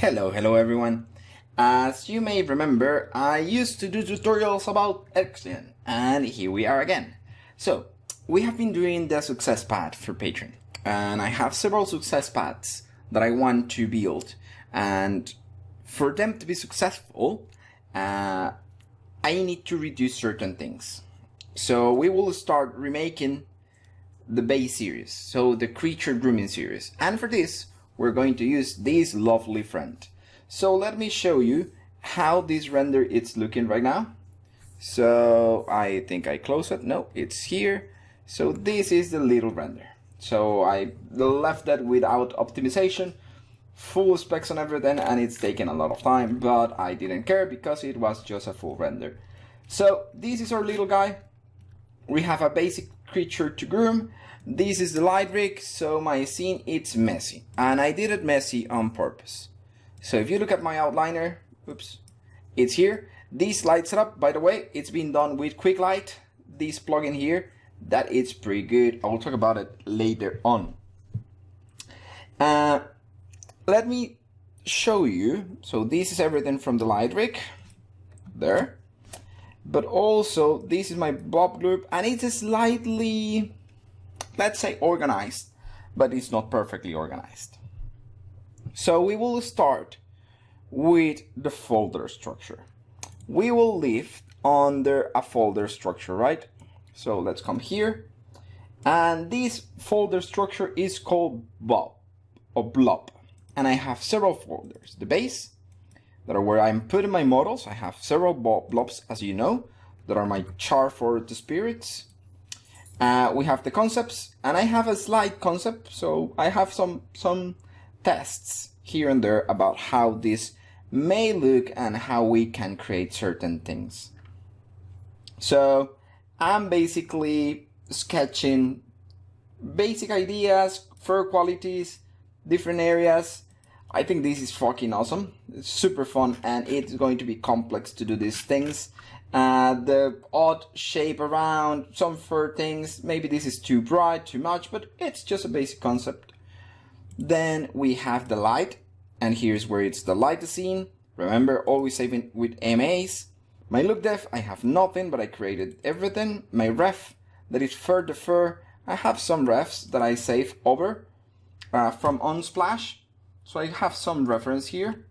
Hello, hello everyone. As you may remember, I used to do tutorials about XGen, and here we are again. So, we have been doing the success path for Patreon, and I have several success paths that I want to build, and for them to be successful, uh, I need to reduce certain things. So we will start remaking the base series, so the creature grooming series, and for this, we're going to use this lovely friend. So let me show you how this render is looking right now. So I think I close it. No, it's here. So this is the little render. So I left that without optimization, full specs on everything, and it's taken a lot of time, but I didn't care because it was just a full render. So this is our little guy. We have a basic creature to groom this is the light rig, so my scene it's messy. And I did it messy on purpose. So if you look at my outliner, oops, it's here. This light setup, by the way, it's been done with Quick Light. This plugin here, that is pretty good. I'll talk about it later on. Uh, let me show you. So this is everything from the light rig. There. But also, this is my Bob group, and it's a slightly let's say organized, but it's not perfectly organized. So we will start with the folder structure. We will live under a folder structure, right? So let's come here. And this folder structure is called Bob or Blob. And I have several folders. The base, that are where I'm putting my models. I have several blobs, as you know, that are my char for the spirits. Uh, we have the concepts and I have a slide concept. So I have some, some tests here and there about how this may look and how we can create certain things. So I'm basically sketching basic ideas, fur qualities, different areas. I think this is fucking awesome. It's super fun and it's going to be complex to do these things uh, the odd shape around, some fur things. Maybe this is too bright, too much, but it's just a basic concept. Then we have the light, and here's where it's the light scene. Remember, always saving with MAs. My look dev, I have nothing, but I created everything. My ref, that is fur to fur. I have some refs that I save over uh, from Unsplash. So I have some reference here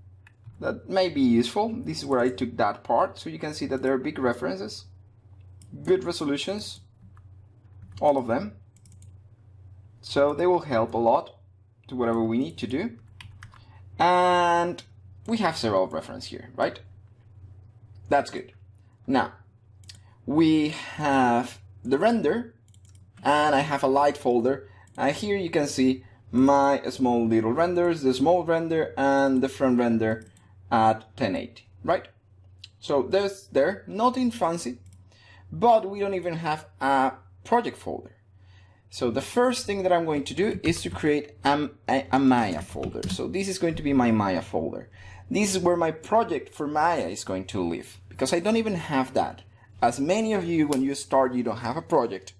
that may be useful. This is where I took that part, so you can see that there are big references, good resolutions, all of them. So they will help a lot to whatever we need to do. And we have several reference here, right? That's good. Now, we have the render, and I have a light folder. And here you can see my small little renders, the small render and the front render at 1080, right? So there's there, nothing fancy, but we don't even have a project folder. So the first thing that I'm going to do is to create a, a, a, Maya folder. So this is going to be my Maya folder. This is where my project for Maya is going to live because I don't even have that. As many of you, when you start, you don't have a project.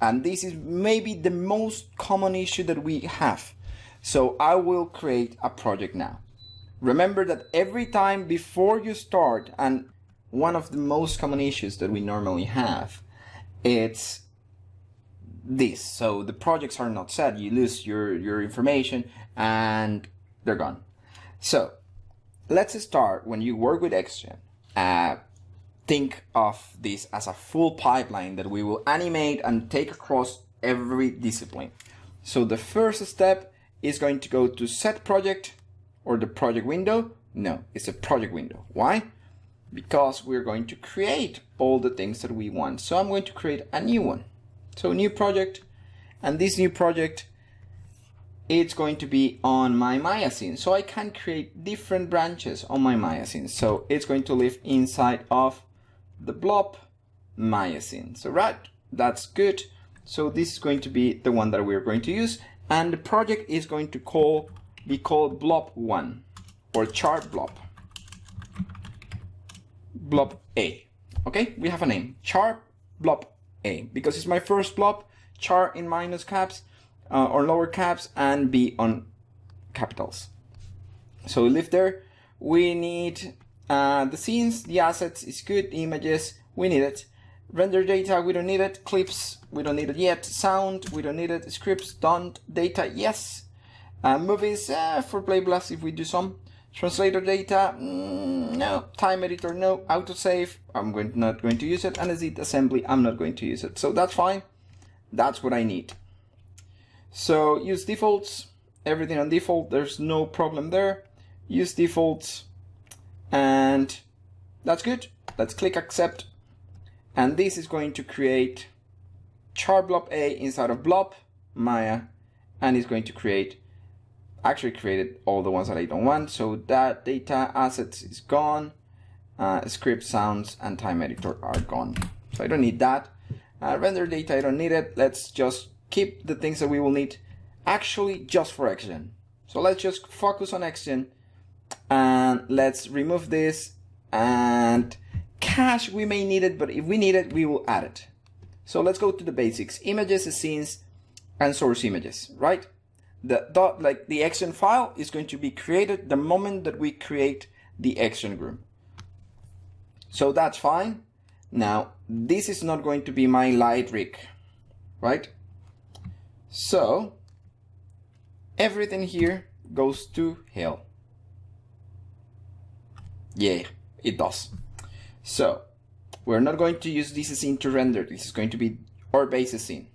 And this is maybe the most common issue that we have. So I will create a project now. Remember that every time before you start, and one of the most common issues that we normally have, it's this. So the projects are not set, you lose your, your information and they're gone. So let's start when you work with XGen. Uh, think of this as a full pipeline that we will animate and take across every discipline. So the first step is going to go to set project or the project window? No, it's a project window. Why? Because we're going to create all the things that we want. So I'm going to create a new one. So new project, and this new project, it's going to be on my Maya scene. So I can create different branches on my Maya scene. So it's going to live inside of the blob scene. So right, that's good. So this is going to be the one that we're going to use. And the project is going to call be called blob1 or char blob. Blob A. Okay, we have a name. Char blob A because it's my first blob. Char in minus caps uh, or lower caps and B on capitals. So we live there. We need uh, the scenes, the assets is good, images, we need it. Render data, we don't need it. Clips, we don't need it yet. Sound, we don't need it. Scripts, don't. Data, yes. Uh, movies, uh, for Play Blast if we do some. Translator data, mm, no. Time editor, no. Autosave, I'm going not going to use it. And edit assembly, I'm not going to use it. So that's fine. That's what I need. So use defaults, everything on default. There's no problem there. Use defaults, and that's good. Let's click accept and this is going to create char blob A inside of blob Maya and it's going to create actually created all the ones that I don't want so that data assets is gone uh, script sounds and time editor are gone so I don't need that uh, render data I don't need it let's just keep the things that we will need actually just for XGen so let's just focus on XGen and let's remove this and cache, we may need it, but if we need it, we will add it. So let's go to the basics. Images, scenes, and source images, right? The dot, like the action file is going to be created the moment that we create the action group. So that's fine. Now, this is not going to be my light rig, right? So, everything here goes to hell. Yeah, it does. So we're not going to use this scene to render. This is going to be our base scene.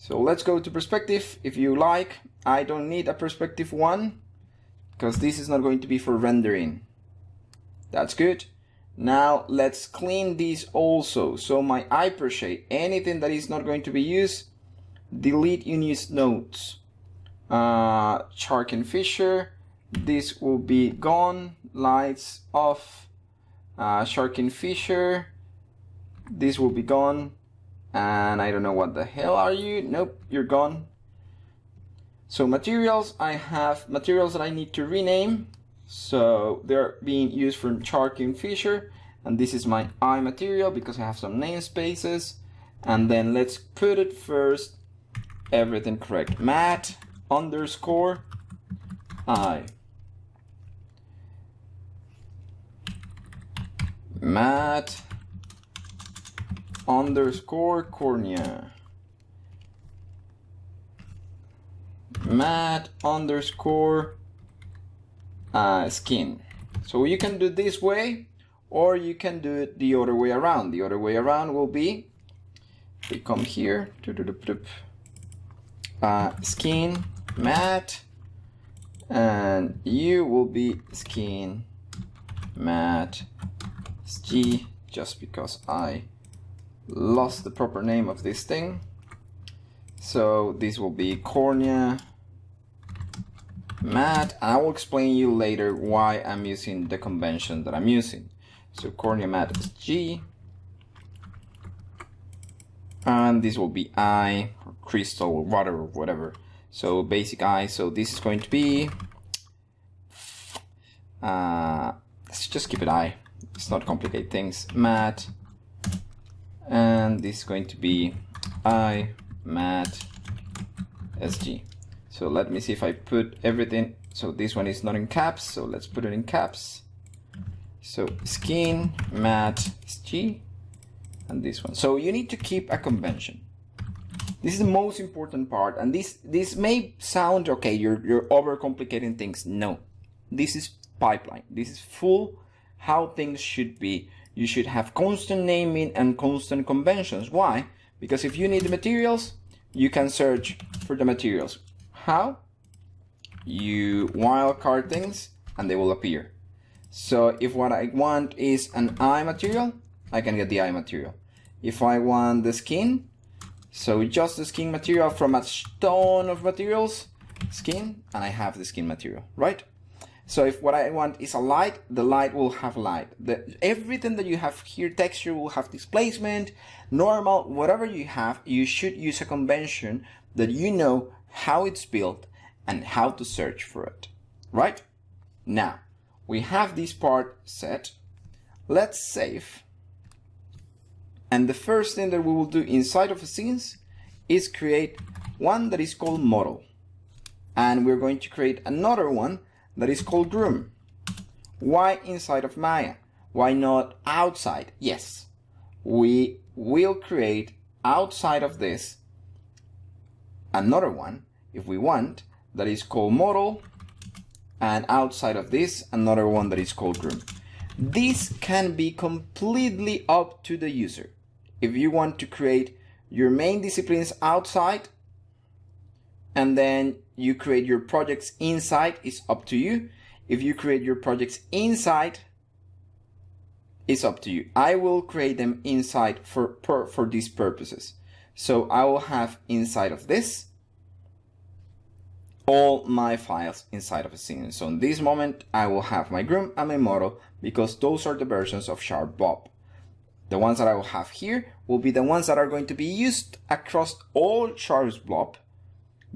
So let's go to perspective if you like. I don't need a perspective one because this is not going to be for rendering. That's good. Now let's clean these also. So my hypershade, anything that is not going to be used, delete unused nodes. Uh, Shark and Fisher, this will be gone, lights off, uh, Shark and Fisher. This will be gone. And I don't know what the hell are you? Nope, you're gone. So materials, I have materials that I need to rename. So they're being used from Shark and Fisher. And this is my eye material because I have some namespaces. And then let's put it first, everything correct. Matt underscore eye. Matt underscore cornea. Matt underscore uh, skin. So you can do this way or you can do it the other way around. The other way around will be, we come here, uh, skin, matte, and you will be skin, matte, G just because I lost the proper name of this thing. So this will be cornea matte. I will explain you later why I'm using the convention that I'm using. So cornea matte is G. And this will be I, or crystal, or water, or whatever. So basic I, so this is going to be, uh, let's just keep it I let's not complicate things matte and this is going to be i mat sg so let me see if I put everything. So this one is not in caps so let's put it in caps. So skin mat sg and this one. So you need to keep a convention. This is the most important part and this this may sound okay you're you're overcomplicating things. No. This is pipeline. This is full how things should be. You should have constant naming and constant conventions. Why? Because if you need the materials, you can search for the materials. How? You wildcard things and they will appear. So if what I want is an eye material, I can get the eye material. If I want the skin, so just the skin material from a ton of materials, skin, and I have the skin material, right? So if what I want is a light, the light will have light. The, everything that you have here, texture will have displacement, normal, whatever you have, you should use a convention that you know how it's built and how to search for it, right? Now, we have this part set. Let's save. And the first thing that we will do inside of a scenes is create one that is called model. And we're going to create another one that is called groom. Why inside of Maya? Why not outside? Yes, we will create outside of this another one if we want that is called model and outside of this another one that is called groom. This can be completely up to the user. If you want to create your main disciplines outside and then you create your projects inside, is up to you. If you create your projects inside, it's up to you. I will create them inside for, per, for these purposes. So I will have inside of this all my files inside of a scene. So in this moment, I will have my groom and my model because those are the versions of char Bob. The ones that I will have here will be the ones that are going to be used across all char Blob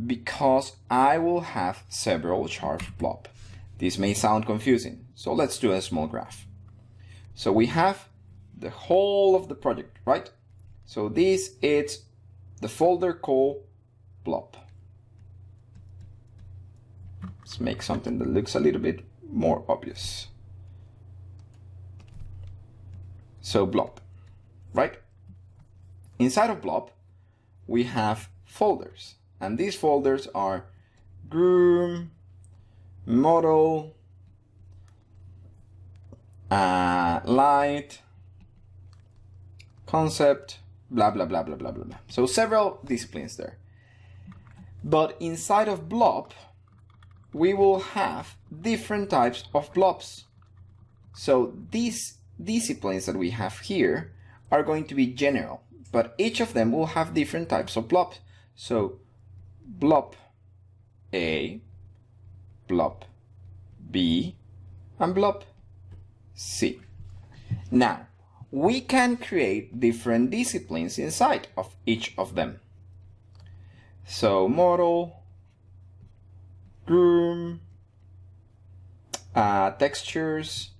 because I will have several char Blob. This may sound confusing, so let's do a small graph. So we have the whole of the project, right? So this is the folder called blob. Let's make something that looks a little bit more obvious. So blob, right? Inside of blob, we have folders and these folders are groom, model, uh, light, concept, blah, blah, blah, blah, blah, blah, blah. So several disciplines there. But inside of blob, we will have different types of blobs. So these disciplines that we have here are going to be general, but each of them will have different types of blobs. So blob A, blob B, and blob C. Now, we can create different disciplines inside of each of them. So model, groom, uh, textures,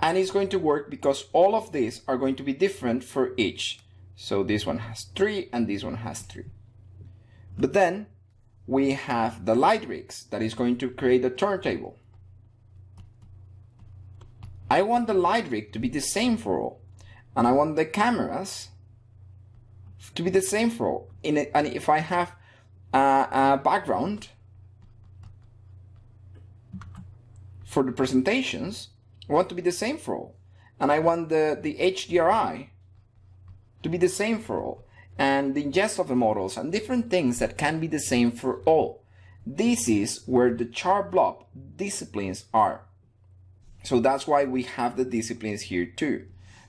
and it's going to work because all of these are going to be different for each. So this one has three and this one has three. But then we have the light rigs that is going to create a turntable. I want the light rig to be the same for all. And I want the cameras to be the same for all. It, and if I have a, a background for the presentations, I want to be the same for all. And I want the, the HDRI to be the same for all. And the ingest of the models and different things that can be the same for all. This is where the char Blob disciplines are. So that's why we have the disciplines here too.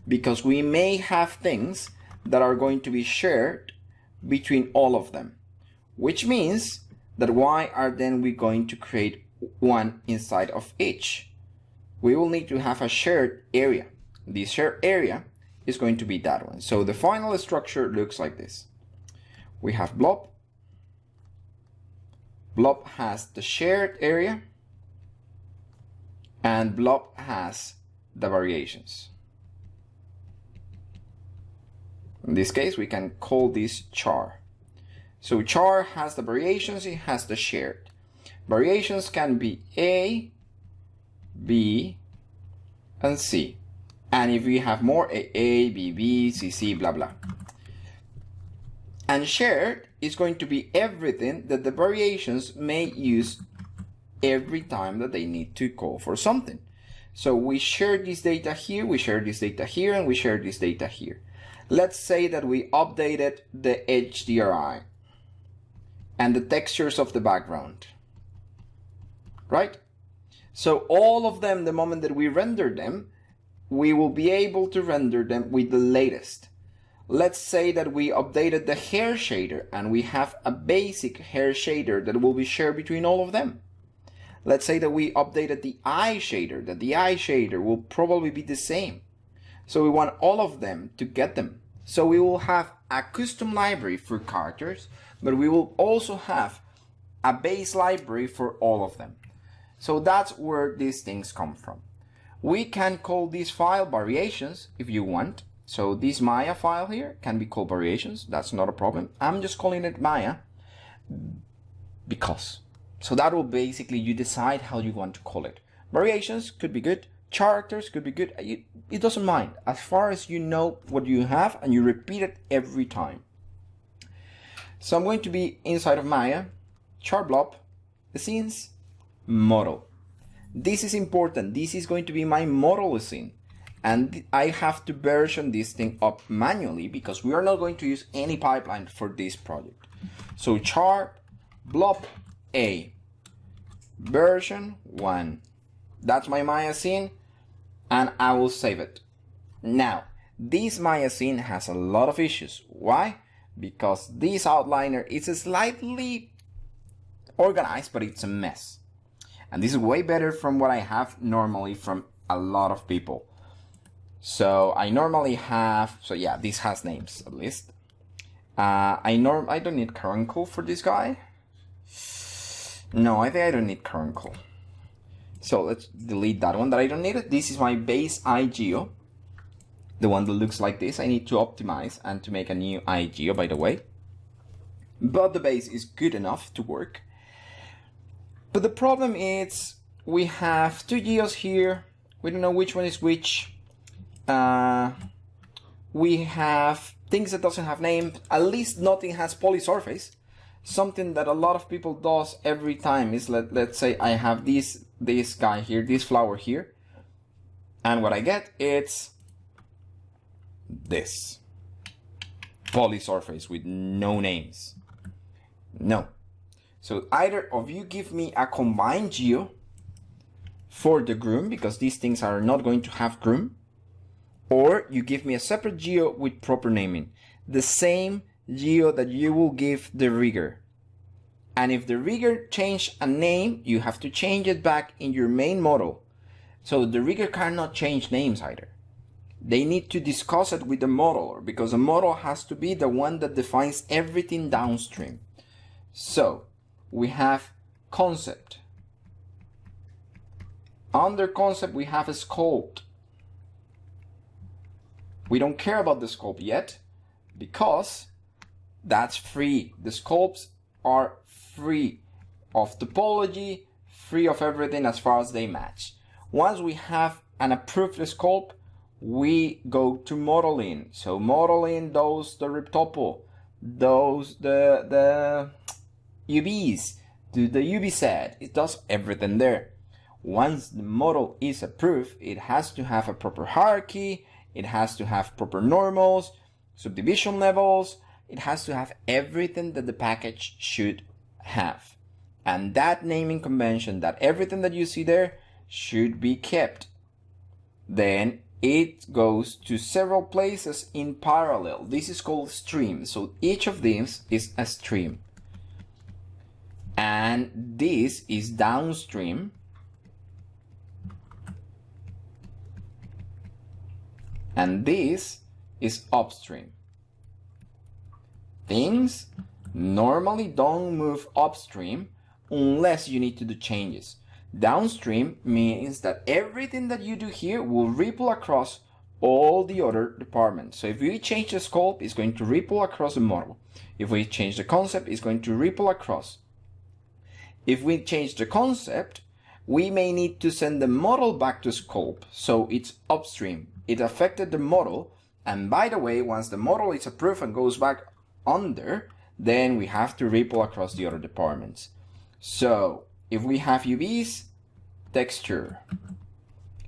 Because we may have things that are going to be shared between all of them. Which means that why are then we going to create one inside of each? We will need to have a shared area. The shared area is going to be that one. So the final structure looks like this. We have blob. Blob has the shared area and blob has the variations. In this case, we can call this char. So char has the variations, it has the shared. Variations can be A, B, and C. And if we have more, A, A, B, B, C, C, blah, blah. And shared is going to be everything that the variations may use every time that they need to call for something. So we share this data here, we share this data here, and we share this data here. Let's say that we updated the HDRI and the textures of the background, right? So all of them, the moment that we render them, we will be able to render them with the latest. Let's say that we updated the hair shader and we have a basic hair shader that will be shared between all of them. Let's say that we updated the eye shader, that the eye shader will probably be the same. So we want all of them to get them. So we will have a custom library for characters, but we will also have a base library for all of them. So that's where these things come from. We can call this file variations if you want. So this Maya file here can be called variations. That's not a problem. I'm just calling it Maya because So that will basically, you decide how you want to call it. Variations could be good. Characters could be good. It, doesn't mind. As far as you know what you have and you repeat it every time. So I'm going to be inside of Maya, char blob, the scenes, model. This is important. This is going to be my model scene. And I have to version this thing up manually because we are not going to use any pipeline for this project. So char blob A version 1. That's my Maya scene and I will save it. Now, this Maya scene has a lot of issues. Why? Because this outliner is slightly organized, but it's a mess. And this is way better from what I have normally from a lot of people. So I normally have, so yeah, this has names at least. Uh, I norm, I don't need Carbuncle for this guy. No, I think I don't need Carbuncle. So let's delete that one that I don't need. It. This is my base eye geo. The one that looks like this. I need to optimize and to make a new eye geo, by the way. But the base is good enough to work. But the problem is we have two geos here. We don't know which one is which. Uh, we have things that doesn't have name. At least nothing has polysurface. Something that a lot of people does every time is let let's say I have this this guy here, this flower here, and what I get it's this polysurface with no names. No, so either of you give me a combined geo for the groom, because these things are not going to have groom, or you give me a separate geo with proper naming. The same geo that you will give the rigger. And if the rigger change a name, you have to change it back in your main model. So the rigger cannot change names either. They need to discuss it with the modeler because the model has to be the one that defines everything downstream. So we have concept. Under concept, we have a sculpt. We don't care about the sculpt yet because that's free. The sculpts are free of topology, free of everything as far as they match. Once we have an approved sculpt, we go to modeling. So modeling those the retopo, those the the UVs, do the UV set, it does everything there. Once the model is approved, it has to have a proper hierarchy, it has to have proper normals, subdivision levels, it has to have everything that the package should have. And that naming convention, that everything that you see there should be kept. Then it goes to several places in parallel. This is called stream. So each of these is a stream and this is downstream and this is upstream. Things normally don't move upstream unless you need to do changes. Downstream means that everything that you do here will ripple across all the other departments. So if we change the sculpt, it's going to ripple across the model. If we change the concept, it's going to ripple across. If we change the concept, we may need to send the model back to sculpt, so it's upstream. It affected the model, and by the way, once the model is approved and goes back under, then we have to ripple across the other departments. So, if we have UVs, texture.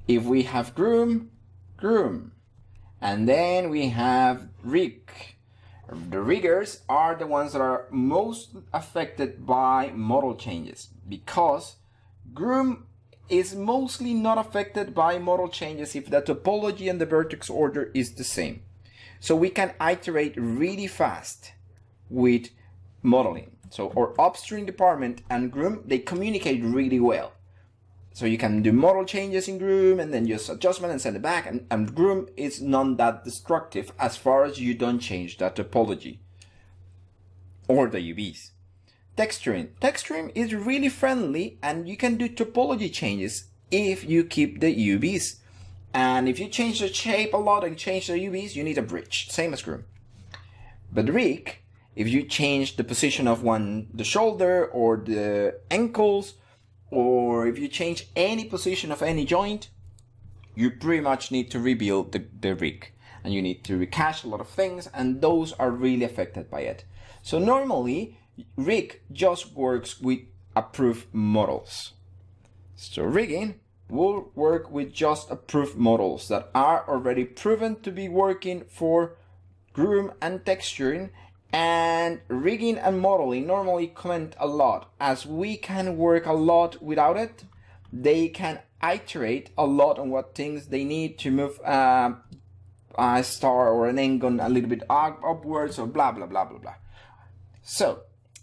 If we have groom, groom. And then we have rig. The riggers are the ones that are most affected by model changes because Groom is mostly not affected by model changes if the topology and the vertex order is the same. So we can iterate really fast with modeling. So our upstream department and Groom, they communicate really well. So you can do model changes in Groom and then just adjustment and send it back. And, and Groom is not that destructive as far as you don't change that topology or the UVs. Texturing. Texturing is really friendly and you can do topology changes if you keep the UVs. And if you change the shape a lot and change the UVs, you need a bridge, same as Groom. But Rig if you change the position of one, the shoulder or the ankles, or if you change any position of any joint, you pretty much need to rebuild the, the rig and you need to recache a lot of things and those are really affected by it. So normally rig just works with approved models. So rigging will work with just approved models that are already proven to be working for groom and texturing and rigging and modeling normally comment a lot. As we can work a lot without it they can iterate a lot on what things they need to move uh, a star or an angle a little bit up, upwards or blah blah blah blah blah. So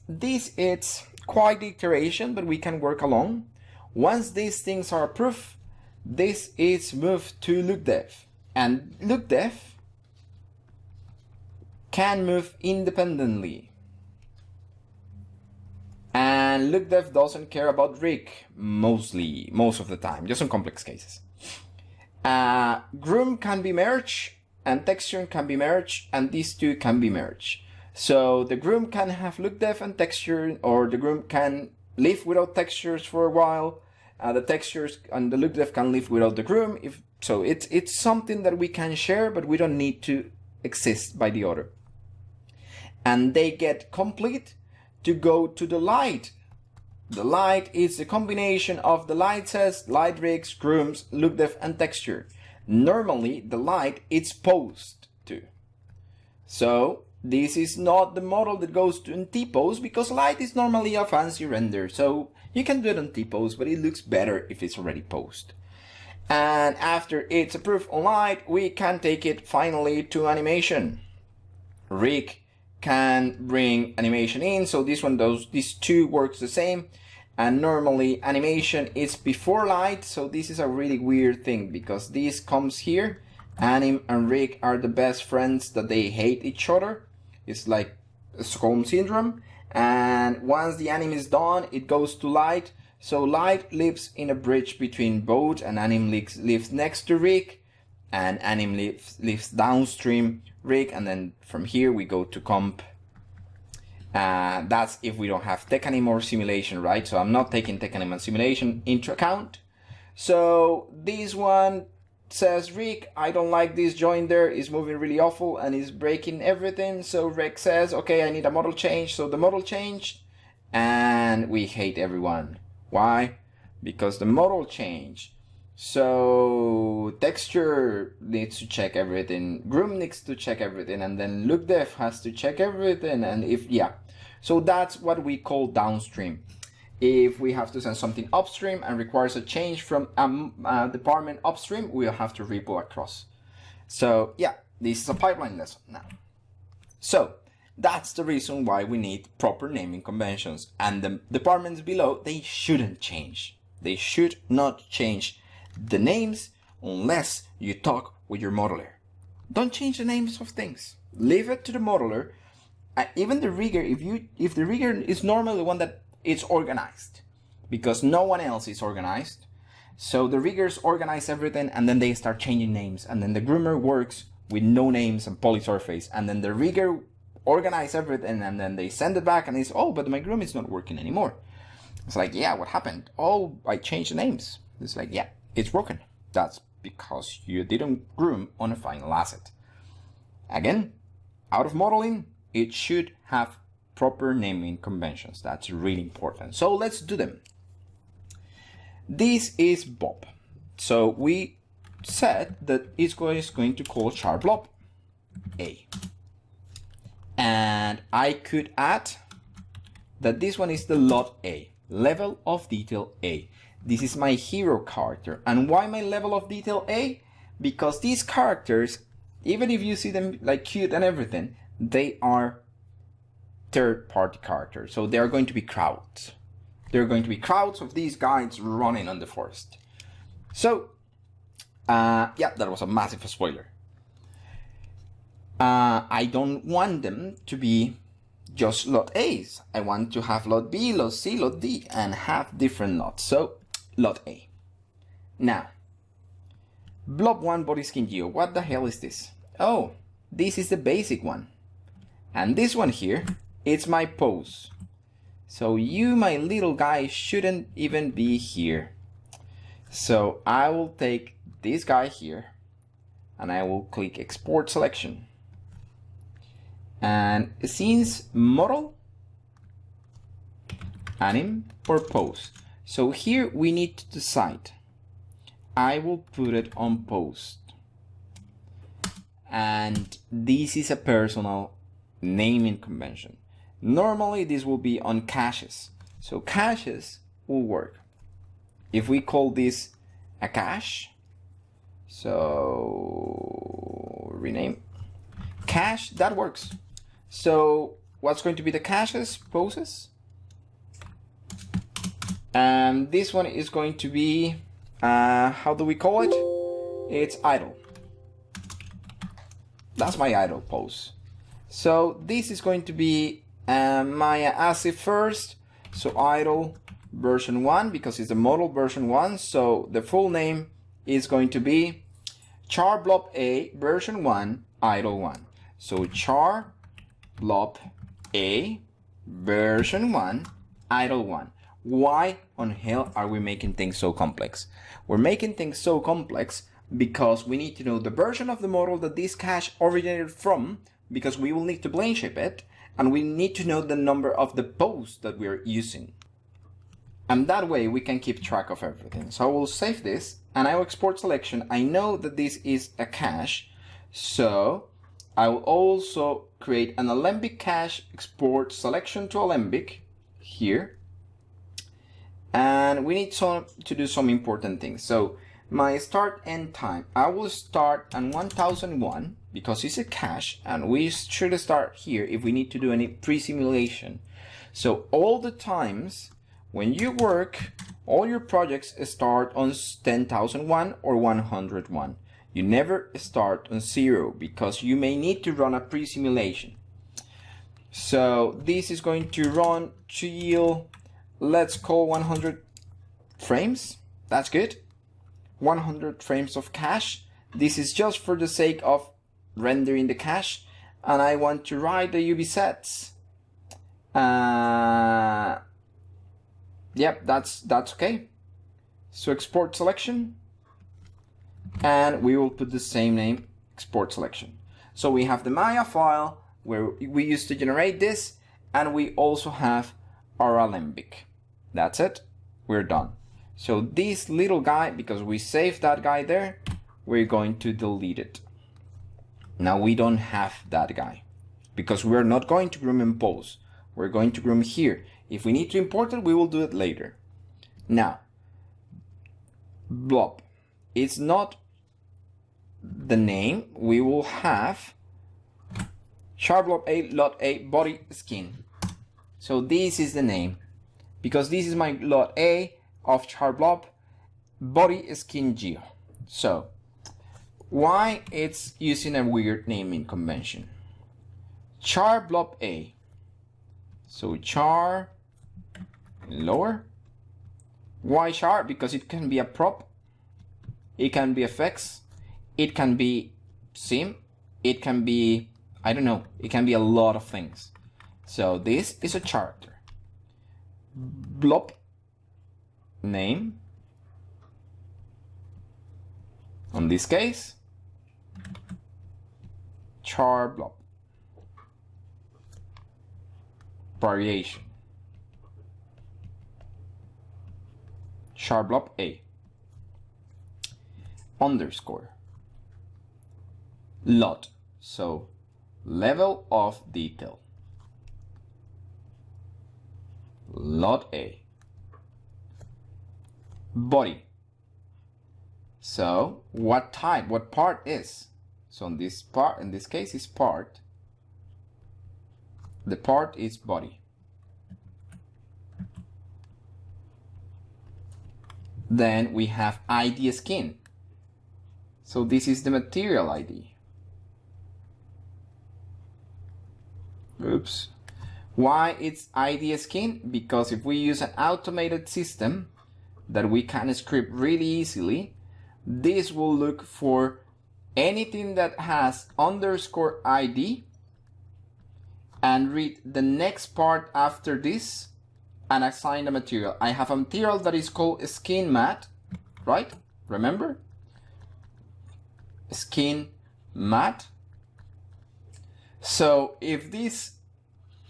this is quite the iteration but we can work along. Once these things are approved this is moved to LookDev and LookDev can move independently. And LookDev doesn't care about rig mostly, most of the time, just in complex cases. Uh, Groom can be merged and texture can be merged and these two can be merged. So the Groom can have LookDev and texture or the Groom can live without textures for a while. Uh, the textures and the LookDev can live without the Groom. If so, it's it's something that we can share, but we don't need to exist by the other and they get complete to go to the light. The light is a combination of the light says, light rigs, grooms, look dev and texture. Normally the light is posed to. So this is not the model that goes to in T-pose because light is normally a fancy render. So you can do it on T-pose, but it looks better if it's already posed. And after it's approved on light, we can take it finally to animation. Rig can bring animation in. So this one, does, these two works the same. And normally animation is before light. So this is a really weird thing because this comes here. Anim and Rig are the best friends that they hate each other. It's like Stockholm syndrome. And once the anim is done, it goes to light. So light lives in a bridge between both and anim lives, lives next to rig and anim lives, lives downstream rig and then from here we go to comp uh, that's if we don't have TechAnim or simulation, right? So I'm not taking TechAnim and simulation into account. So this one says, Rig, I don't like this joint there, it's moving really awful and it's breaking everything. So Rig says, okay, I need a model change. So the model changed and we hate everyone. Why? Because the model changed so texture needs to check everything, groom needs to check everything, and then look dev has to check everything. And if, yeah, so that's what we call downstream. If we have to send something upstream and requires a change from a um, uh, department upstream, we'll have to ripple across. So yeah, this is a pipeline lesson now. So that's the reason why we need proper naming conventions and the departments below, they shouldn't change. They should not change the names unless you talk with your modeler. Don't change the names of things. Leave it to the modeler. Uh, even the rigger, if you if the rigger is normally the one that is organized, because no one else is organized. So the riggers organize everything and then they start changing names and then the groomer works with no names and polysurface and then the rigger organize everything and then they send it back and it's oh but my groom is not working anymore. It's like yeah what happened? Oh I changed the names. It's like yeah it's broken. That's because you didn't groom on a final asset. Again, out of modeling, it should have proper naming conventions. That's really important. So let's do them. This is Bob. So we said that it's going to call char blob A. And I could add that this one is the LOD A, level of detail A. This is my hero character. And why my level of detail A? Because these characters, even if you see them like cute and everything, they are third party characters. So they are going to be crowds. There are going to be crowds of these guys running on the forest. So, uh, yeah, that was a massive spoiler. Uh, I don't want them to be just LOD A's. I want to have LOD B, LOD C, LOD D, and have different LODs. So LOD A. Now, blob 1 body skin geo, what the hell is this? Oh, this is the basic one. And this one here it's my pose. So you, my little guy, shouldn't even be here. So I will take this guy here and I will click export selection. And since model, anim or pose. So here we need to decide. I will put it on post. And this is a personal naming convention. Normally this will be on caches. So caches will work. If we call this a cache, so rename cache, that works. So what's going to be the caches poses? And this one is going to be, uh, how do we call it? It's idle. That's my idle pose. So this is going to be uh, my ASIF first. So idle version 1 because it's a model version 1. So the full name is going to be char blob A version 1 idle 1. So char blob A version 1 idle 1. Why on hell are we making things so complex? We're making things so complex because we need to know the version of the model that this cache originated from because we will need to blame ship it and we need to know the number of the posts that we're using. And that way we can keep track of everything. So I will save this and I will export selection. I know that this is a cache, so I will also create an Alembic cache export selection to Alembic here. And we need to do some important things. So my start end time, I will start on 1001 because it's a cache and we should start here if we need to do any pre-simulation. So all the times when you work, all your projects start on 10,001 or 101. You never start on zero because you may need to run a pre-simulation. So this is going to run to till, let's call 100 frames. That's good. 100 frames of cache. This is just for the sake of rendering the cache. And I want to write the UV sets. Uh, yep, that's, that's okay. So export selection and we will put the same name export selection. So we have the Maya file where we used to generate this and we also have our Alembic. That's it. We're done. So this little guy, because we saved that guy there, we're going to delete it. Now we don't have that guy because we're not going to groom in pose. We're going to groom here. If we need to import it, we will do it later. Now, blob. It's not the name. We will have char blob A LOD A body skin. So this is the name because this is my LOD A of char blob body skin geo. So why it's using a weird naming convention. Char blob A. So char lower. Why char? Because it can be a prop. It can be a fix, It can be sim. It can be, I don't know, it can be a lot of things. So this is a character. Blob name. On this case, char blob. Variation. Char blob A. Underscore. LOD. So level of detail. LOD A body. So what type, what part is? So in this part, in this case is part. The part is body. Then we have ID skin. So this is the material ID. Oops. Why it's ID skin? Because if we use an automated system, that we can script really easily, this will look for anything that has underscore ID and read the next part after this and assign the material. I have a material that is called skin mat, right? Remember? Skin mat. So if this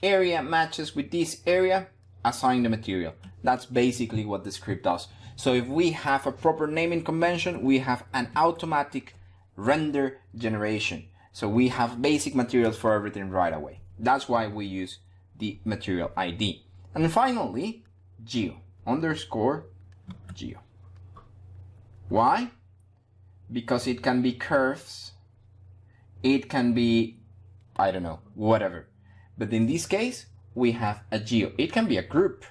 area matches with this area, assign the material. That's basically what the script does. So if we have a proper naming convention, we have an automatic render generation. So we have basic materials for everything right away. That's why we use the material ID. And finally, geo underscore geo. Why? Because it can be curves, it can be, I don't know, whatever. But in this case, we have a geo. It can be a group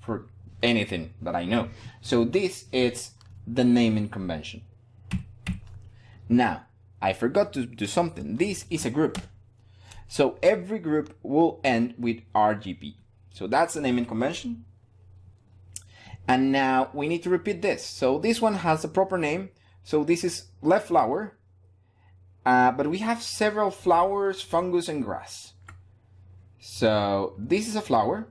for anything that I know. So this is the naming convention. Now, I forgot to do something. This is a group. So every group will end with RGB. So that's the naming convention. And now we need to repeat this. So this one has a proper name. So this is left flower. Uh, but we have several flowers, fungus, and grass. So this is a flower.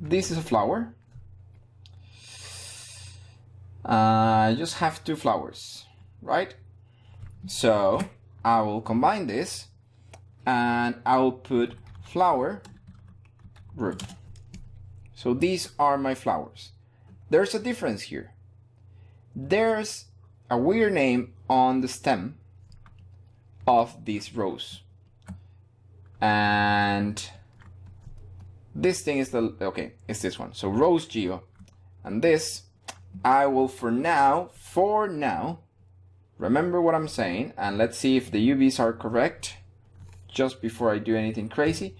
This is a flower. Uh, I just have two flowers, right? So I will combine this and I will put flower group. So these are my flowers. There's a difference here. There's a weird name on the stem of this rose. And this thing is the, okay, it's this one. So rose geo. And this, I will for now, for now, remember what I'm saying. And let's see if the UVs are correct just before I do anything crazy.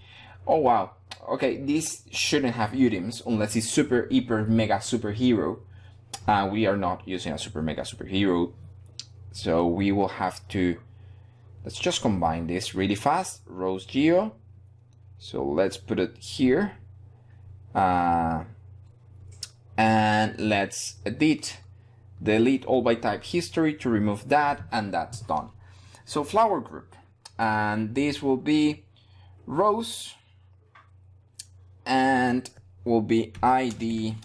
Oh wow, okay, this shouldn't have UDIMs unless it's super, hyper, mega superhero. Uh, we are not using a super, mega superhero. So we will have to, let's just combine this really fast. Rose Geo. So let's put it here. Uh, and let's edit, delete all by type history to remove that, and that's done. So flower group, and this will be rose and will be ID.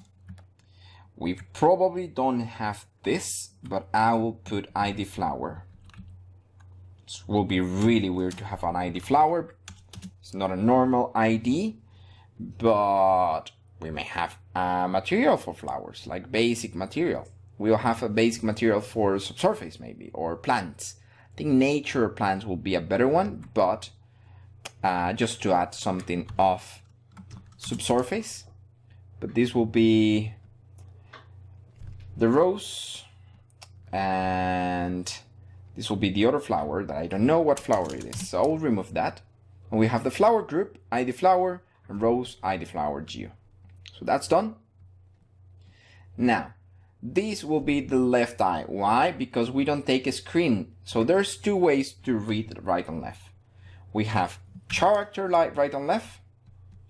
We probably don't have this, but I will put ID flower. Will be really weird to have an ID flower. It's not a normal ID, but we may have a material for flowers, like basic material. We'll have a basic material for subsurface maybe, or plants. I think nature plants will be a better one, but uh, just to add something of subsurface. But this will be the rose and this will be the other flower that I don't know what flower it is. So I'll remove that. And we have the flower group, ID flower, and rose, ID flower, geo. So that's done. Now, this will be the left eye. Why? Because we don't take a screen. So there's two ways to read right and left. We have character light right and left.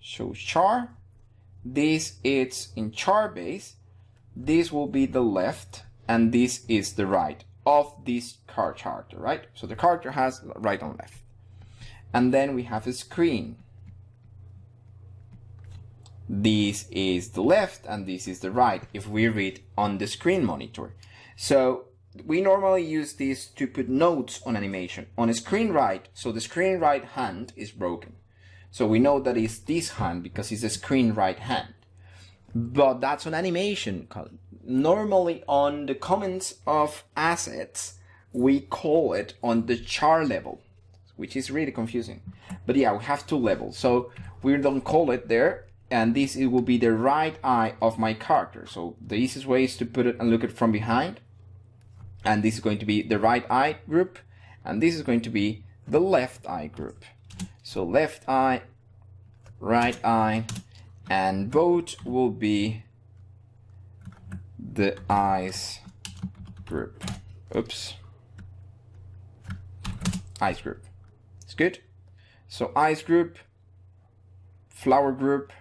So char. This is in char base. This will be the left and this is the right of this car character, right? So the character has right and left. And then we have a screen. This is the left and this is the right if we read on the screen monitor. So we normally use this to put notes on animation. On a screen right, so the screen right hand is broken. So we know that it's this hand because it's a screen right hand. But that's an animation. Normally on the comments of assets, we call it on the char level, which is really confusing. But yeah, we have two levels. So we don't call it there. And this it will be the right eye of my character. So the easiest way is to put it and look at from behind. And this is going to be the right eye group. And this is going to be the left eye group. So left eye, right eye, and both will be the eyes group. Oops. Eyes group. It's good. So eyes group, flower group,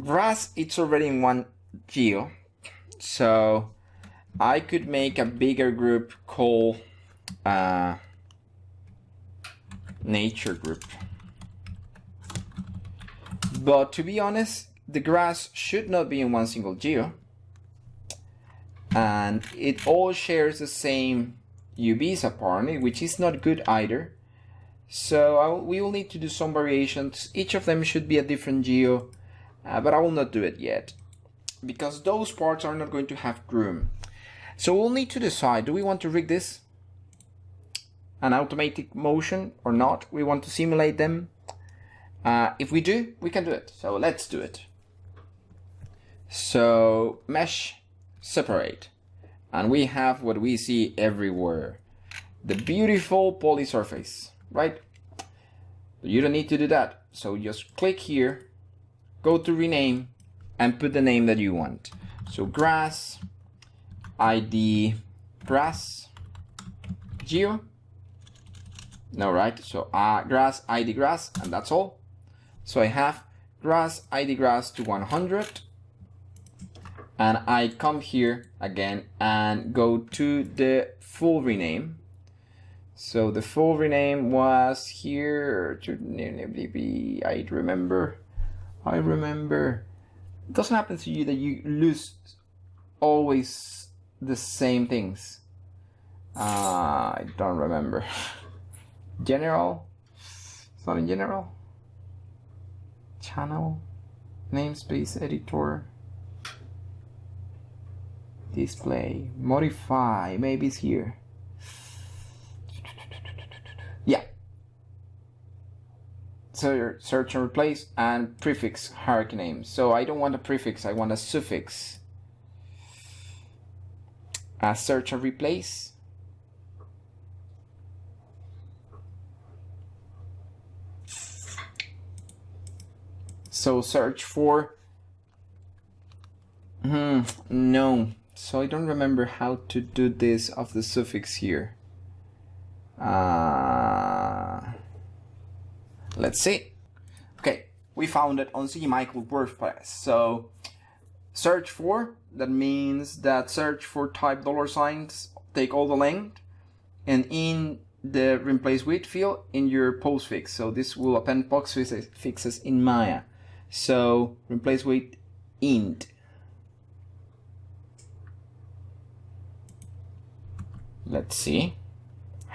grass, it's already in one geo. So I could make a bigger group called uh, nature group. But to be honest, the grass should not be in one single geo. And it all shares the same UVs apparently, which is not good either. So we will need to do some variations. Each of them should be a different geo, uh, but I will not do it yet because those parts are not going to have groom. So we'll need to decide, do we want to rig this? An automatic motion or not? We want to simulate them. Uh, if we do, we can do it. So let's do it. So mesh separate. And we have what we see everywhere. The beautiful poly surface, right? You don't need to do that. So just click here, go to rename and put the name that you want. So grass, ID, grass, geo. No, right? So uh, grass, ID grass, and that's all. So I have grass, ID grass to 100. And I come here again and go to the full rename. So the full rename was here. I remember. I remember it doesn't happen to you that you lose always the same things. Uh, I don't remember. General? It's not in general. Channel? Namespace editor? Display? Modify? Maybe it's here. Yeah, so search and replace and prefix hierarchy names. So I don't want a prefix, I want a suffix. A search and replace. So search for, hmm, no. So I don't remember how to do this of the suffix here. Uh, Let's see. Okay, we found it on CMichael WordPress. So search for, that means that search for type dollar signs, take all the length, and in the replace with field in your postfix. So this will append postfixes fixes in Maya. So replace with int. Let's see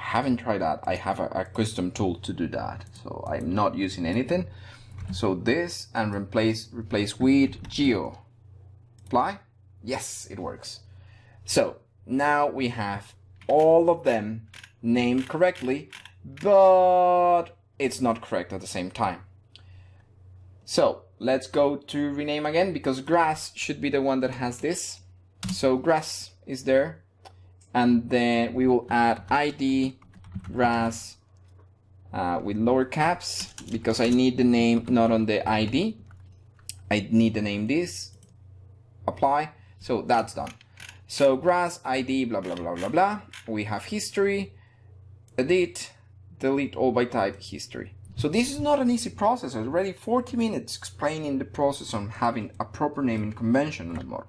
haven't tried that. I have a, a custom tool to do that. So I'm not using anything. So this and replace replace with geo. Apply? Yes, it works. So now we have all of them named correctly, but it's not correct at the same time. So let's go to rename again because grass should be the one that has this. So grass is there and then we will add id grass uh, with lower caps because I need the name not on the ID I need the name this. Apply. So that's done. So grass ID blah blah blah blah blah. We have history. Edit. Delete all by type history. So this is not an easy process. Already 40 minutes explaining the process on having a proper naming convention on the model.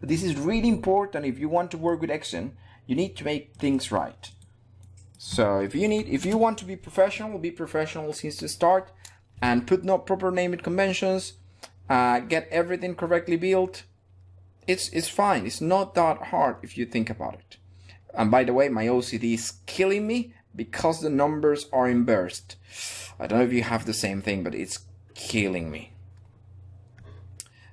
But this is really important if you want to work with XGen you need to make things right. So if you need, if you want to be professional, be professional since the start and put no proper naming conventions, uh, get everything correctly built. It's, it's fine. It's not that hard if you think about it. And by the way, my OCD is killing me because the numbers are in. I don't know if you have the same thing, but it's killing me.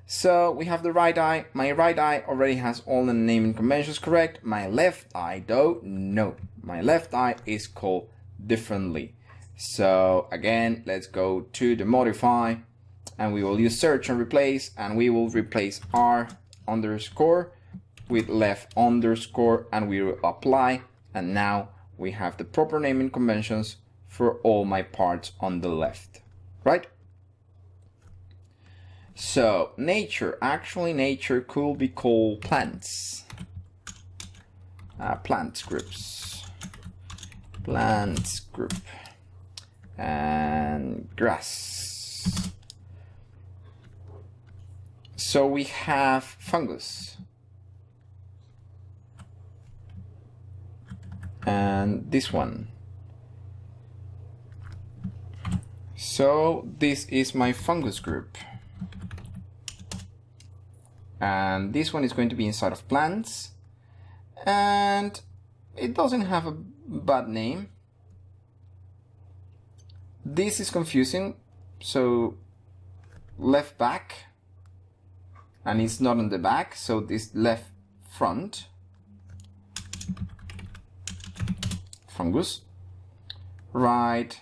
So we have the right eye. My right eye already has all the naming conventions correct. My left eye though, no. My left eye is called differently. So again, let's go to the modify and we will use search and replace and we will replace R underscore with left underscore and we will apply and now we have the proper naming conventions for all my parts on the left, right? So nature, actually nature could be called plants. Uh, plants groups. Plants group. And grass. So we have fungus. And this one. So this is my fungus group. And this one is going to be inside of plants. And it doesn't have a bad name. This is confusing. So left back and it's not on the back. So this left front fungus right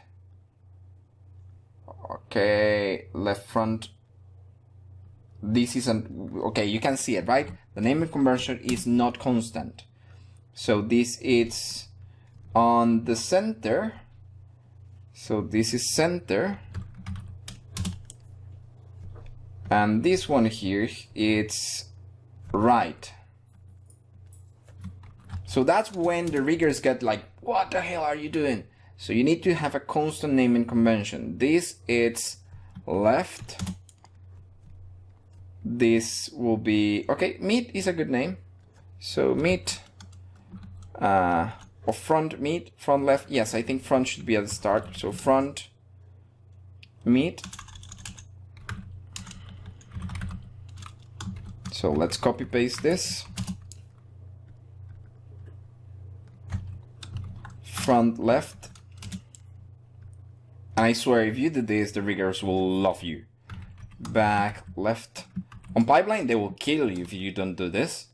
okay left front this isn't okay you can see it right? The naming convention is not constant. So this is on the center. So this is center. And this one here it's right. So that's when the riggers get like what the hell are you doing? So you need to have a constant naming convention. This is left this will be okay meat is a good name. So meat uh or front meat front left yes i think front should be at the start. So front meat. So let's copy paste this. Front left. And I swear if you did this the riggers will love you. Back left on pipeline, they will kill you if you don't do this.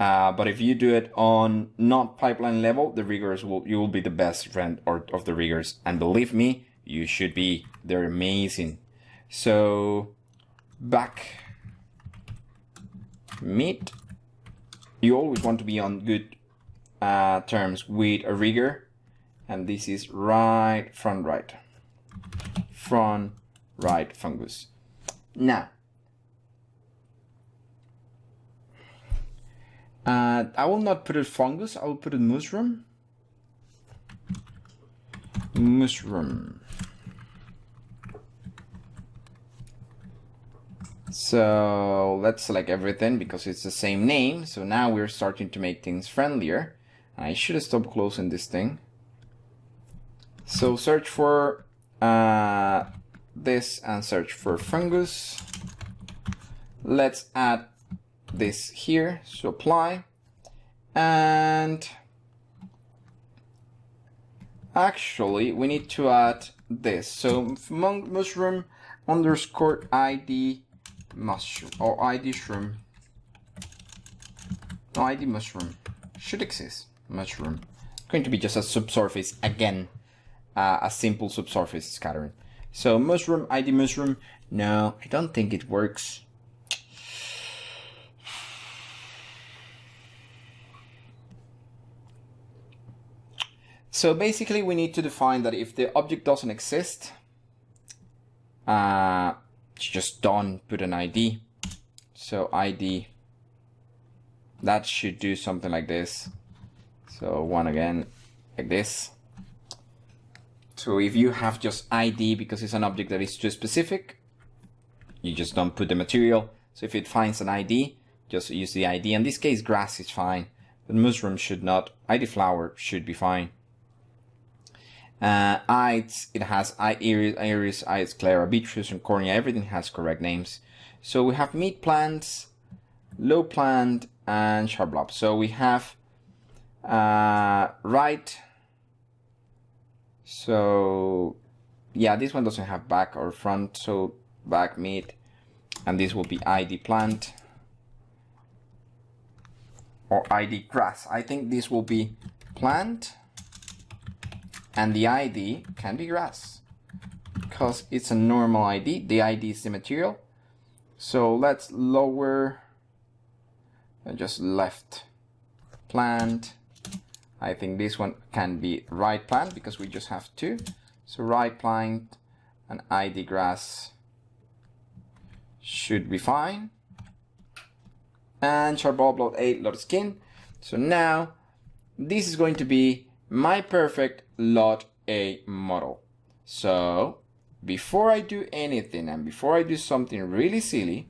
Uh, but if you do it on not pipeline level, the riggers will you will be the best friend or, of the riggers. And believe me, you should be. They're amazing. So back meet. You always want to be on good uh, terms with a rigger. And this is right front right. Front right fungus. Now Uh, I will not put it fungus, I will put it mushroom. Mushroom. So let's select everything because it's the same name. So now we're starting to make things friendlier. I should have stopped closing this thing. So search for uh, this and search for fungus. Let's add this here, so apply, and actually we need to add this. So mushroom underscore ID mushroom or ID shroom. No, ID mushroom should exist. Mushroom. Going to be just a subsurface again, uh, a simple subsurface scattering. So mushroom ID mushroom. No, I don't think it works. So basically we need to define that if the object doesn't exist, uh, just don't put an ID. So ID, that should do something like this. So one again, like this. So if you have just ID because it's an object that is too specific, you just don't put the material. So if it finds an ID, just use the ID. In this case, grass is fine, but mushroom should not. ID flower should be fine. Uh, it has iris, iris, ides, sclera, beetroot, and cornea. Everything has correct names. So we have meat plants, low plant, and sharp lob. So we have uh, right. So yeah, this one doesn't have back or front. So back meat, and this will be ID plant or ID grass. I think this will be plant and the ID can be grass because it's a normal ID. The ID is the material. So let's lower and just left plant. I think this one can be right plant because we just have two. So right plant and ID grass should be fine. And charblob 8 lot skin. So now this is going to be my perfect lot A model. So before I do anything and before I do something really silly,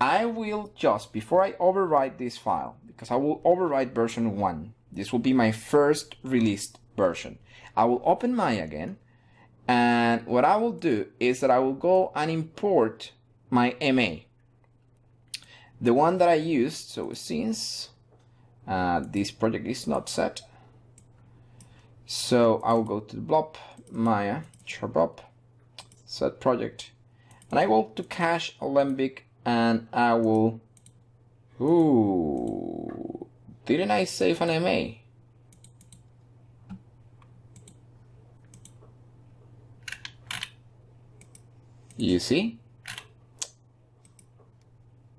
I will just, before I overwrite this file, because I will overwrite version 1, this will be my first released version. I will open Maya again And what I will do is that I will go and import my MA. The one that I used, so since uh, this project is not set, so I will go to the blob, Maya, charblob, set project, and I go to cache Alembic and I will, ooh, didn't I save an MA? You see?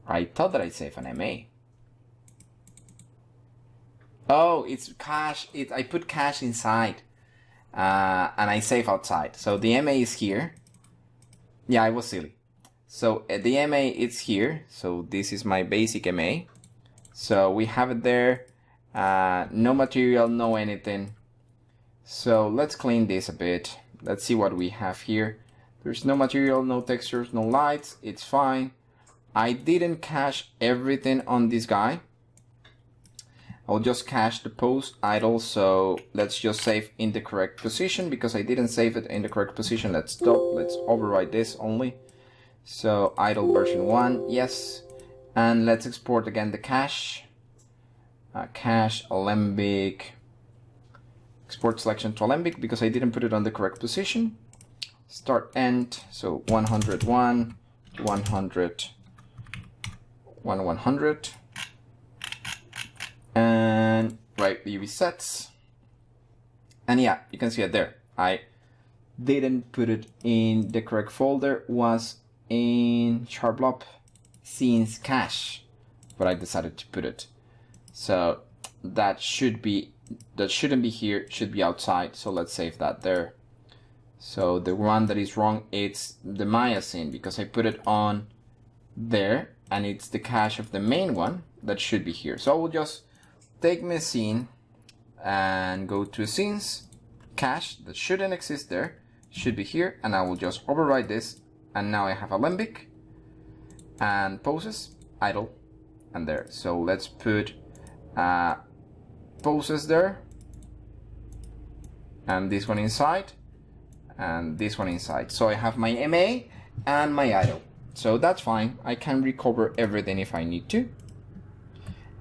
I thought that I saved an MA. Oh, it's cache. It I put cache inside, uh, and I save outside. So the MA is here. Yeah, I was silly. So uh, the MA is here. So this is my basic MA. So we have it there. Uh, no material, no anything. So let's clean this a bit. Let's see what we have here. There's no material, no textures, no lights. It's fine. I didn't cache everything on this guy. I'll just cache the post idle. So let's just save in the correct position because I didn't save it in the correct position. Let's stop. Let's override this only. So idle version one, yes. And let's export again the cache. Uh, cache Alembic. Export selection to Alembic because I didn't put it on the correct position start end so 101 100 1 100 and write the resets and yeah you can see it there. I didn't put it in the correct folder. Was in charblob scenes cache but I decided to put it. So that should be that shouldn't be here should be outside. So let's save that there. So the one that is wrong, it's the Maya scene because I put it on there and it's the cache of the main one that should be here. So I will just take my scene and go to scenes, cache that shouldn't exist there, should be here, and I will just override this. And now I have Alembic and poses, idle, and there. So let's put uh, poses there and this one inside and this one inside. So I have my MA and my idle. So that's fine. I can recover everything if I need to.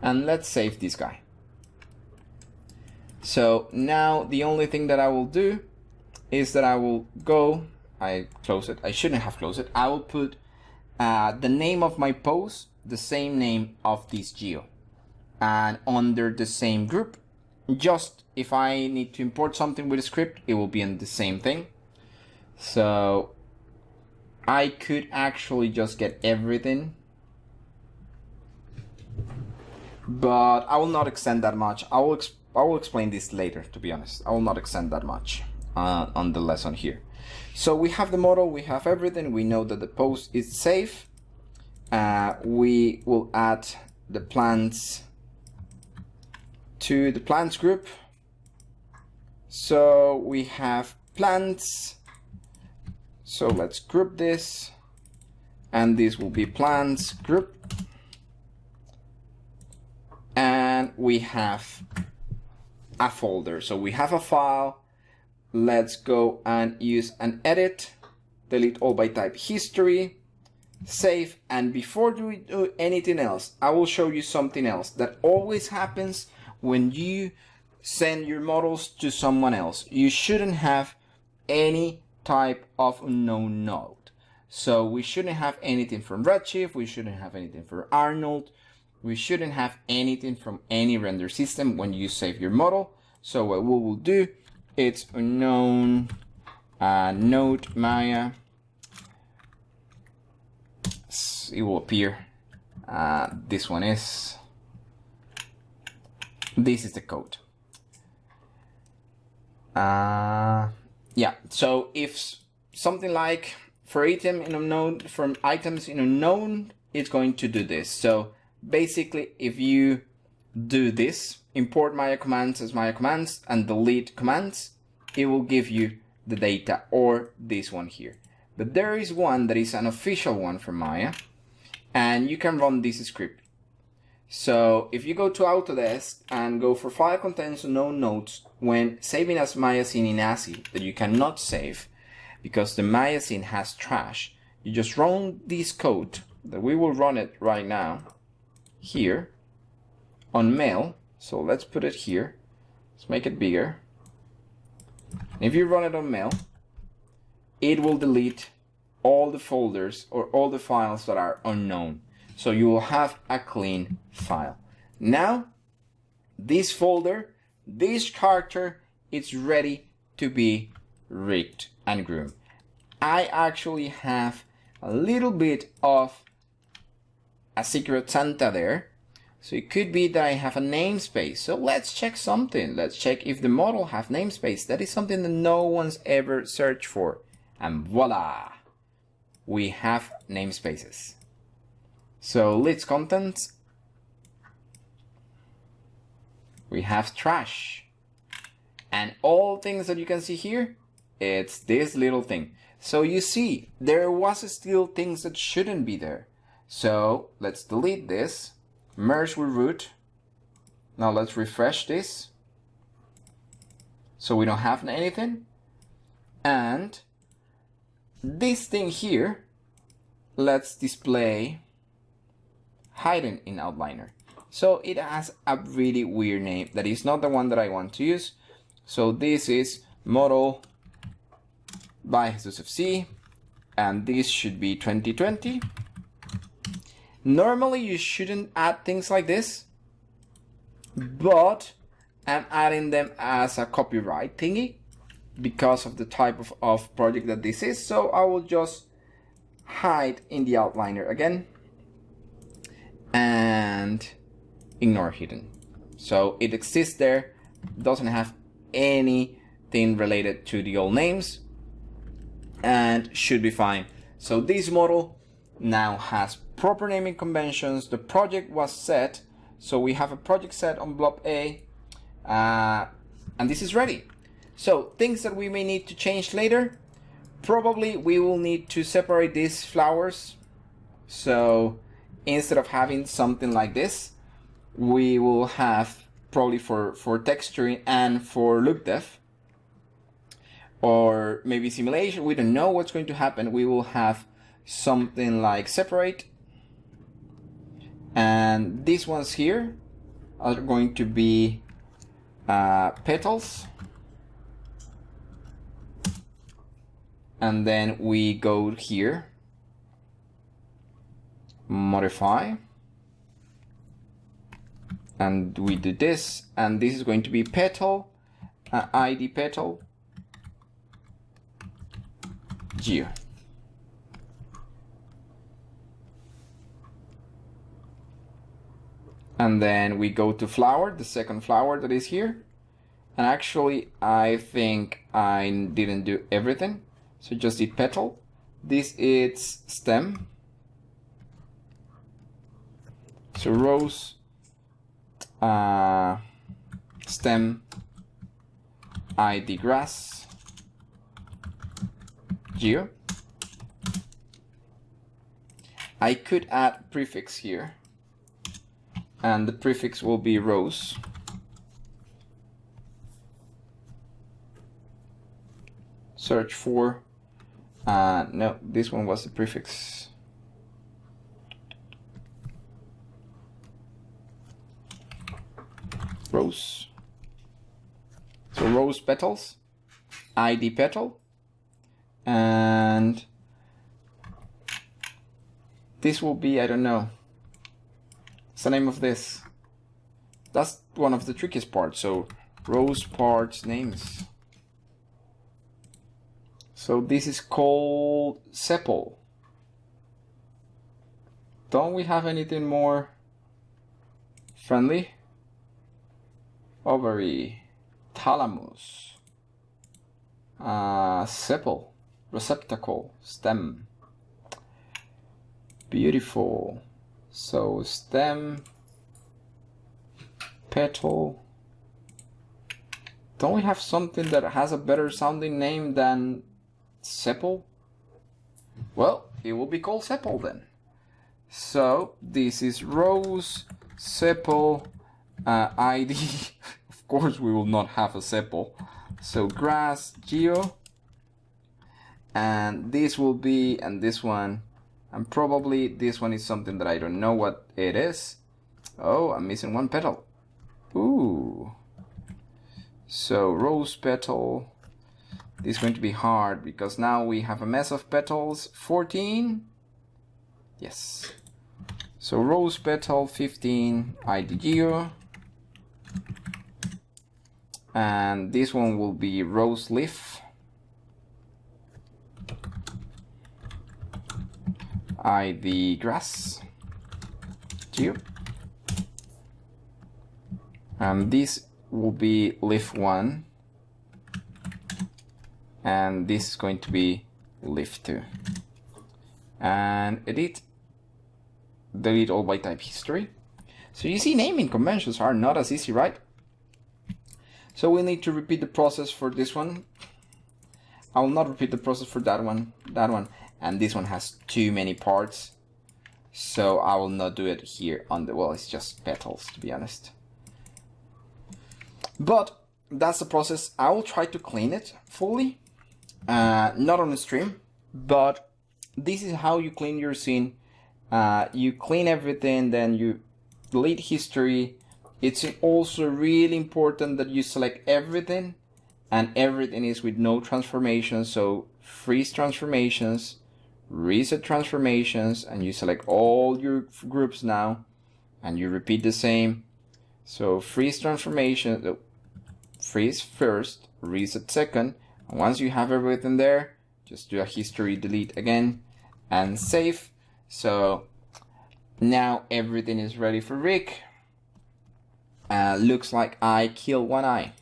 And let's save this guy. So now the only thing that I will do is that I will go, I close it, I shouldn't have closed it. I will put uh, the name of my post, the same name of this geo and under the same group. Just if I need to import something with a script, it will be in the same thing. So I could actually just get everything. But I will not extend that much. I will, I will explain this later, to be honest. I will not extend that much uh, on the lesson here. So we have the model, we have everything. We know that the post is safe. Uh, we will add the plants to the plants group. So we have plants so let's group this and this will be plants group. And we have a folder. So we have a file. Let's go and use an edit, delete all by type history, save. And before we do anything else, I will show you something else that always happens when you send your models to someone else. You shouldn't have any type of unknown node. So we shouldn't have anything from Redshift, we shouldn't have anything from Arnold, we shouldn't have anything from any render system when you save your model. So what we will do, it's unknown uh, node Maya. It will appear. Uh, this one is. This is the code. Uh, yeah, so if something like for item in unknown, from items in unknown, it's going to do this. So basically, if you do this, import Maya commands as Maya commands and delete commands, it will give you the data or this one here. But there is one that is an official one from Maya and you can run this script. So if you go to Autodesk and go for file contains no nodes, when saving as Maya scene in ASCII that you cannot save, because the Maya scene has trash. You just run this code that we will run it right now here on MEL. So let's put it here. Let's make it bigger. If you run it on MEL, it will delete all the folders or all the files that are unknown. So you will have a clean file. Now, this folder, this character, it's ready to be rigged and groomed. I actually have a little bit of a secret Santa there. So it could be that I have a namespace. So let's check something. Let's check if the model have namespace. That is something that no one's ever searched for. And voila, we have namespaces. So list contents, we have trash. And all things that you can see here, it's this little thing. So you see, there was still things that shouldn't be there. So let's delete this, merge with root. Now let's refresh this. So we don't have anything. And this thing here, let's display hidden in outliner. So it has a really weird name that is not the one that I want to use. So this is model by Jesus FC and this should be 2020. Normally you shouldn't add things like this, but I'm adding them as a copyright thingy because of the type of, of project that this is. So I will just hide in the outliner again and ignore hidden. So it exists there, doesn't have anything related to the old names and should be fine. So this model now has proper naming conventions. The project was set. So we have a project set on blob A uh, and this is ready. So things that we may need to change later. Probably we will need to separate these flowers. So instead of having something like this, we will have probably for, for texturing and for look dev or maybe simulation, we don't know what's going to happen. We will have something like separate and these ones here are going to be uh, petals. And then we go here. Modify. And we do this. And this is going to be petal uh, id petal. Geo and then we go to flower the second flower that is here. And actually I think I didn't do everything. So just did petal. This is stem. So rose, uh, stem, ID grass, geo. I could add prefix here and the prefix will be rose. Search for, uh, no, this one was the prefix rose. So rose petals, ID petal, and this will be, I don't know, what's the name of this? That's one of the trickiest parts, so rose parts names. So this is called sepal. Don't we have anything more friendly? ovary, thalamus, uh, sepal, receptacle, stem. Beautiful. So stem, petal. Don't we have something that has a better sounding name than sepal? Well, it will be called sepal then. So this is rose, sepal, uh, ID. of course, we will not have a sepal. So grass, geo. and this will be and this one and probably this one is something that I don't know what it is. Oh I'm missing one petal. Ooh. So rose petal. This is going to be hard because now we have a mess of petals. 14 yes. So rose petal 15 IDGO and this one will be rose leaf ID grass. Geo and um, this will be leaf 1 and this is going to be leaf 2 and edit. Delete all by type history. So you see naming conventions are not as easy right? So we need to repeat the process for this one. I will not repeat the process for that one that one and this one has too many parts. So I will not do it here on the well it's just petals to be honest. But that's the process. I will try to clean it fully uh, not on the stream but this is how you clean your scene. Uh, you clean everything then you delete history. It's also really important that you select everything and everything is with no transformations so freeze transformations reset transformations and you select all your groups now and you repeat the same. So freeze transformation freeze first reset second and once you have everything there just do a history delete again and save. So now everything is ready for Rig. Uh, looks like I kill one eye.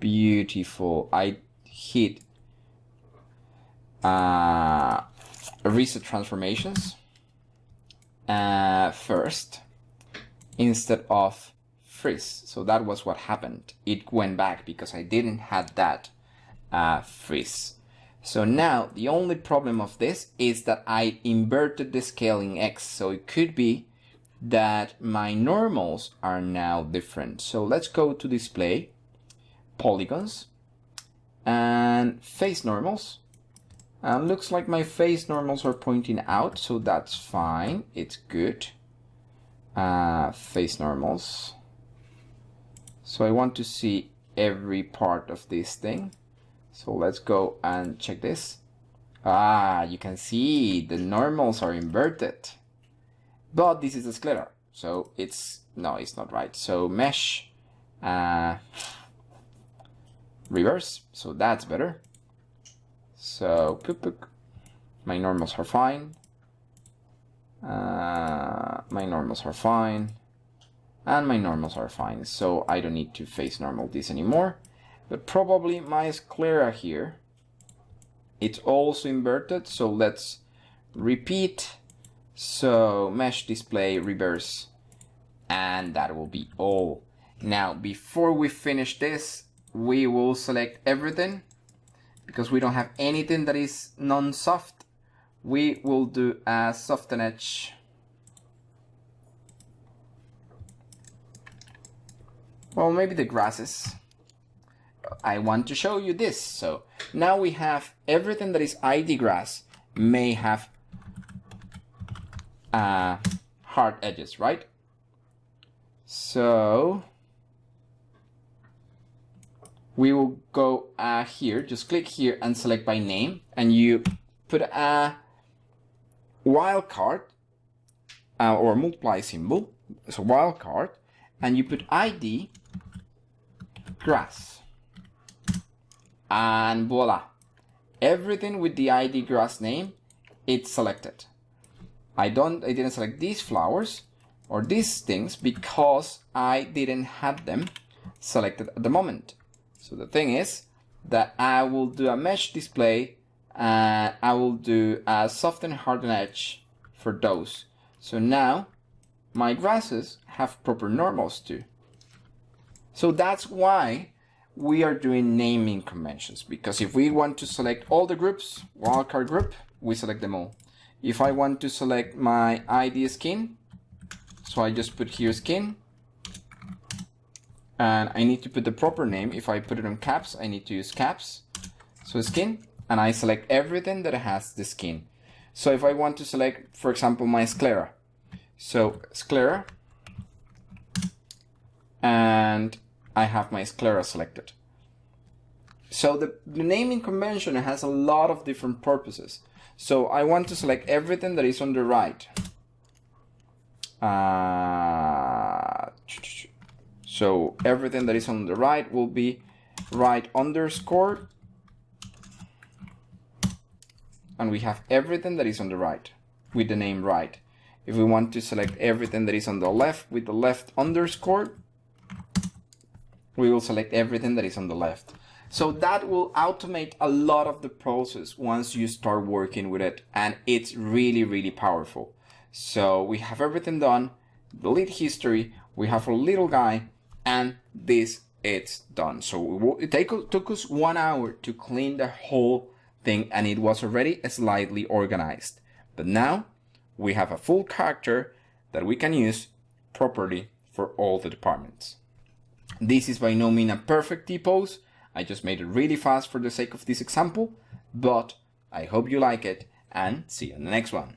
Beautiful. I hit uh, reset transformations uh, first instead of freeze. So that was what happened. It went back because I didn't have that uh, freeze. So now the only problem of this is that I inverted the scaling X. So it could be that my normals are now different. So let's go to display, polygons, and face normals. Um, looks like my face normals are pointing out, so that's fine. It's good. Uh, face normals. So I want to see every part of this thing. So let's go and check this. Ah, you can see the normals are inverted. But this is a sclera, so it's, no, it's not right. So mesh, uh, reverse, so that's better. So my normals are fine. Uh, my normals are fine. And my normals are fine, so I don't need to face normal this anymore. But probably my sclera here, it's also inverted, so let's repeat. So mesh display reverse, and that will be all. Now, before we finish this, we will select everything because we don't have anything that is non-soft, we will do a soften edge. Well, maybe the grasses. I want to show you this. So now we have everything that is ID grass may have uh, hard edges, right? So we will go uh, here, just click here and select by name and you put a wildcard uh, or multiply symbol, so wildcard, and you put ID grass. And voila. Everything with the ID grass name it's selected. I don't I didn't select these flowers or these things because I didn't have them selected at the moment so the thing is that I will do a mesh display and I will do a soften harden edge for those. So now my grasses have proper normals too. So that's why we are doing naming conventions because if we want to select all the groups, wildcard group, we select them all. If I want to select my ID skin, so I just put here skin, and I need to put the proper name. If I put it on caps, I need to use caps. So skin, and I select everything that has the skin. So if I want to select, for example, my sclera, so sclera, and I have my sclera selected. So the, the naming convention has a lot of different purposes. So I want to select everything that is on the right. Uh, so everything that is on the right will be right underscore. And we have everything that is on the right with the name right. If we want to select everything that is on the left with the left underscore, we will select everything that is on the left. So that will automate a lot of the process once you start working with it. And it's really, really powerful. So we have everything done, delete history, we have a little guy, and this it's done. So it take, took us one hour to clean the whole thing and it was already slightly organized. But now we have a full character that we can use properly for all the departments. This is by no means a perfect T-pose. I just made it really fast for the sake of this example, but I hope you like it and see you in the next one.